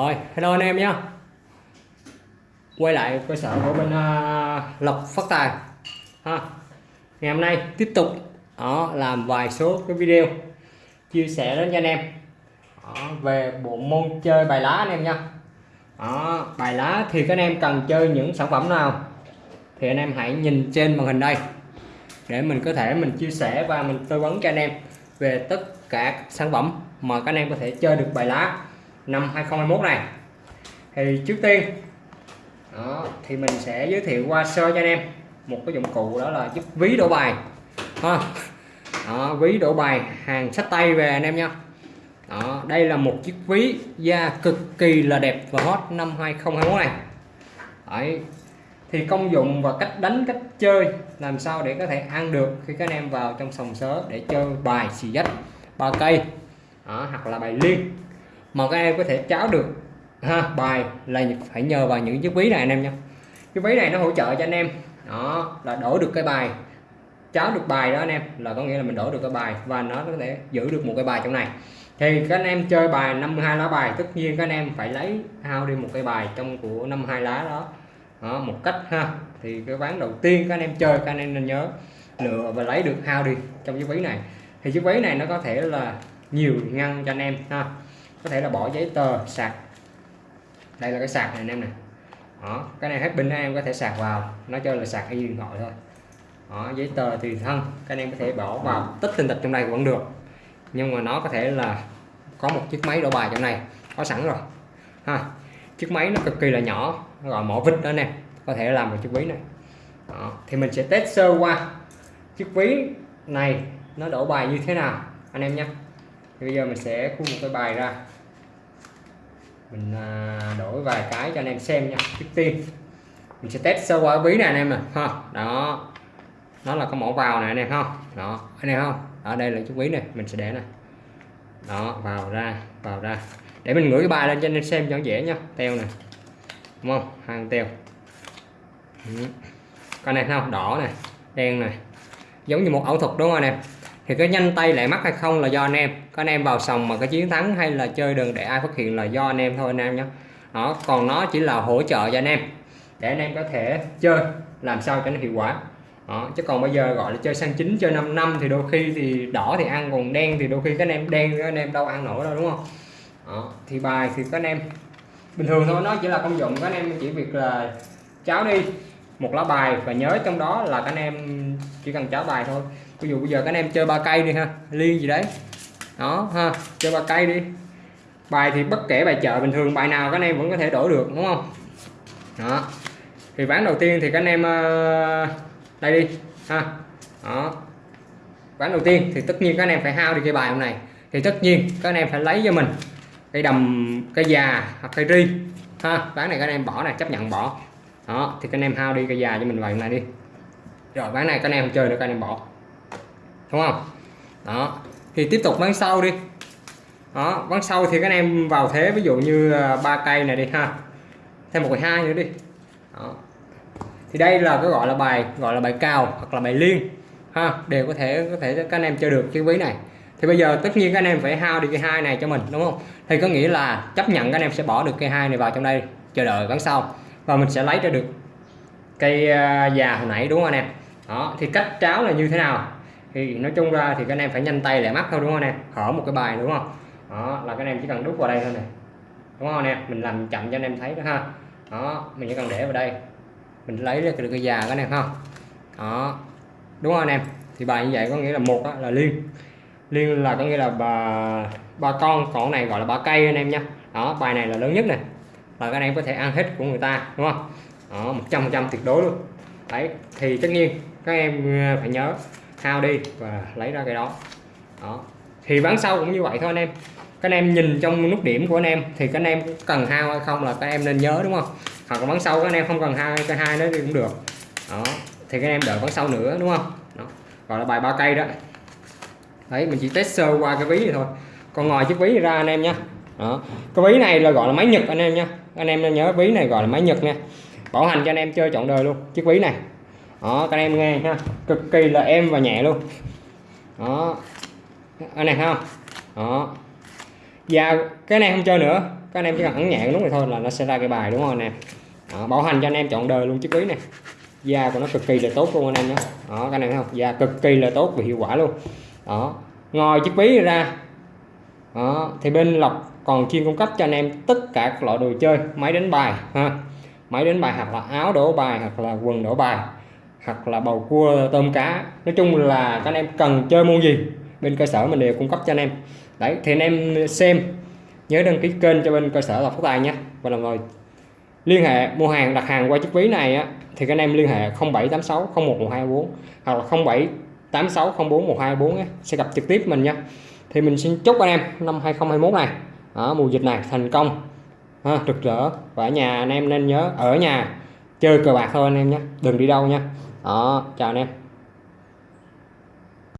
Rồi, hello anh em nhé Quay lại cơ sở của bên uh, Lộc Phát Tài. Ha. Ngày hôm nay tiếp tục đó, làm vài số cái video chia sẻ đến cho anh em. Đó, về bộ môn chơi bài lá anh em nha đó, bài lá thì các anh em cần chơi những sản phẩm nào thì anh em hãy nhìn trên màn hình đây. Để mình có thể mình chia sẻ và mình tư vấn cho anh em về tất cả các sản phẩm mà các anh em có thể chơi được bài lá năm 2021 này. Thì trước tiên đó, thì mình sẽ giới thiệu qua sơ cho anh em. Một cái dụng cụ đó là giúp ví đổ bài. Ha. Đó, ví đổ bài hàng sách tay về anh em nha. Đó, đây là một chiếc ví da cực kỳ là đẹp và hot năm 2021 này. Đấy. thì công dụng và cách đánh cách chơi làm sao để có thể ăn được khi các anh em vào trong sòng sớ để chơi bài xì dách ba cây. Đó, hoặc là bài liên mà các em có thể cháo được ha bài là phải nhờ vào những chiếc ví này anh em nha cái ví này nó hỗ trợ cho anh em. Đó là đổ được cái bài cháo được bài đó anh em là có nghĩa là mình đổ được cái bài và nó có thể giữ được một cái bài trong này. Thì các anh em chơi bài 52 lá bài tất nhiên các anh em phải lấy hao đi một cái bài trong của 52 lá đó, đó một cách ha thì cái ván đầu tiên các anh em chơi các anh em nên nhớ lựa và lấy được hao đi trong chiếc ví này. Thì chiếc ví này nó có thể là nhiều ngăn cho anh em ha có thể là bỏ giấy tờ sạc. Đây là cái sạc này anh em này đó cái này hết pin em có thể sạc vào. Nó chơi là sạc y điện thoại thôi. Đó, giấy tờ tùy thân các anh em có thể bỏ vào. Tích tinh tịch trong đây vẫn được. Nhưng mà nó có thể là có một chiếc máy đổ bài trong này. Có sẵn rồi. Ha chiếc máy nó cực kỳ là nhỏ. Nó gọi mỏ vít đó nè có thể làm được chiếc ví này. Đó. thì mình sẽ test sơ qua chiếc ví này nó đổ bài như thế nào anh em nhé thì bây giờ mình sẽ khu một cái bài ra. Mình à, đổi vài cái cho anh em xem nha, trước tiên. Mình sẽ test sơ qua ví này anh em nè, ha. Đó. Nó là có mẫu vào này anh em không đó, anh em không? Ở đây là chiếc ví này, mình sẽ để này. Đó, vào ra vào ra. Để mình gửi cái bài lên cho anh em xem cho dễ nha, teo này đúng không? Hàng teo. Ừ. con này không? Đỏ này, đen này. Giống như một ảo thuật đúng không anh em? Thì cái nhanh tay lại mắc hay không là do anh em các anh em vào sòng mà có chiến thắng hay là chơi đừng để ai phát hiện là do anh em thôi anh em nhé đó, còn nó chỉ là hỗ trợ cho anh em, để anh em có thể chơi, làm sao cho nó hiệu quả đó. chứ còn bây giờ gọi là chơi sang chín, chơi 5 năm thì đôi khi thì đỏ thì ăn, còn đen thì đôi khi các anh em đen, các anh em đâu ăn nổi đâu, đúng không đó. thì bài thì các anh em, bình thường thôi, nó chỉ là công dụng các anh em chỉ việc là cháo đi một lá bài và nhớ trong đó là các anh em chỉ cần cháo bài thôi ví dụ bây giờ các anh em chơi ba cây đi ha, liên gì đấy. Đó ha, chơi ba cây đi. Bài thì bất kể bài chợ bình thường, bài nào các anh em vẫn có thể đổi được, đúng không? Đó. Thì ván đầu tiên thì các anh em ờ, đây đi, ha. Đó. Ván đầu tiên thì tất nhiên các anh em phải hao đi cái bài hôm này thì tất nhiên các anh em phải lấy cho mình cây đầm, cây già hoặc cây ri, ha. Ván này các anh em bỏ này, chấp nhận bỏ. Đó, thì các anh em hao đi cây già cho mình vài này đi. Rồi, ván này các anh em không chơi được, các anh em bỏ đúng không? Đó. Thì tiếp tục bắn sau đi. Đó bắn sau thì các anh em vào thế, ví dụ như à, ba cây này đi ha. Thêm một hai nữa đi. Đó. thì đây là cái gọi là bài, gọi là bài cao hoặc là bài liên, ha, đều có thể có thể các anh em chơi được cái ví này. Thì bây giờ tất nhiên các anh em phải hao đi cây hai này cho mình, đúng không? Thì có nghĩa là chấp nhận các anh em sẽ bỏ được cây hai này vào trong đây, chờ đợi bắn sau. Và mình sẽ lấy ra được cây à, già hồi nãy, đúng không anh em? Đó. Thì cách tráo là như thế nào? Thì nói chung ra thì các anh em phải nhanh tay lẹ mắt thôi, đúng không anh em hở một cái bài, đúng không? Đó, là các anh em chỉ cần đút vào đây thôi này đúng không anh em mình làm chậm cho anh em thấy đó ha. Đó, mình chỉ cần để vào đây. Mình lấy được cái già các anh em không đó. Đúng không anh em? Thì bài như vậy có nghĩa là một là liên liên là có nghĩa là bà, ba con còn này gọi là ba cây anh em nha. Đó, bài này là lớn nhất này là các anh em có thể ăn hết của người ta, đúng không? Đó, một trăm trăm tuyệt đối luôn. Đấy, thì tất nhiên các em ờ, phải nhớ hao đi và lấy ra cái đó. Đó. Thì bán sau cũng như vậy thôi anh em. Các anh em nhìn trong nút điểm của anh em thì các anh em cần hao hay không là các em nên nhớ, đúng không? Hoặc là bán sau các anh em không cần hao cái hai nó đi cũng được. Đó. Thì các anh em đợi bán sau nữa, đúng không? Đó. gọi là bài ba cây đó. Đấy, mình chỉ test sơ qua cái ví này thôi. Còn ngoài chiếc ví này ra anh em nhé đó. Cái ví này là gọi là máy nhật anh em nha anh em nên nhớ ví này gọi là máy nhật nha. Bảo hành cho anh em chơi chọn đời luôn, chiếc ví này đó các em nghe ha. Cực kỳ là êm và nhẹ luôn. Đó. Anh này không đó. Và cái này không chơi nữa. Các anh em chỉ cần ấn nhẹ cái nút này thôi là nó sẽ ra cái bài đúng không anh em? Đó, bảo hành cho anh em chọn đời luôn chiếc ví này. Da của nó cực kỳ là tốt luôn anh em nhé. Đó các anh em thấy không? Da cực kỳ là tốt và hiệu quả luôn. Đó. Ngoài chiếc ví ra. Đó, thì bên lọc còn chuyên cung cấp cho anh em tất cả các loại đồ chơi. Máy đánh bài ha. Máy đánh bài hoặc là áo đổ bài hoặc là quần đổ bài hoặc là bầu cua tôm cá. Nói chung là các anh em cần chơi môn gì bên cơ sở mình đều cung cấp cho anh em. Đấy thì anh em xem nhớ đăng ký kênh cho bên cơ sở lọc phát tài nhé và đồng thời liên hệ mua hàng đặt hàng qua chiếc ví này á, thì các anh em liên hệ 0786 011224 hoặc là 0786 041224 á, sẽ gặp trực tiếp mình nha. Thì mình xin chúc anh em năm 2021 này ở mùa dịch này thành công ha, rực rỡ. Và ở nhà anh em nên nhớ ở nhà chơi cờ bạc thôi anh em nhé. Đừng đi đâu nha đó chào anh em.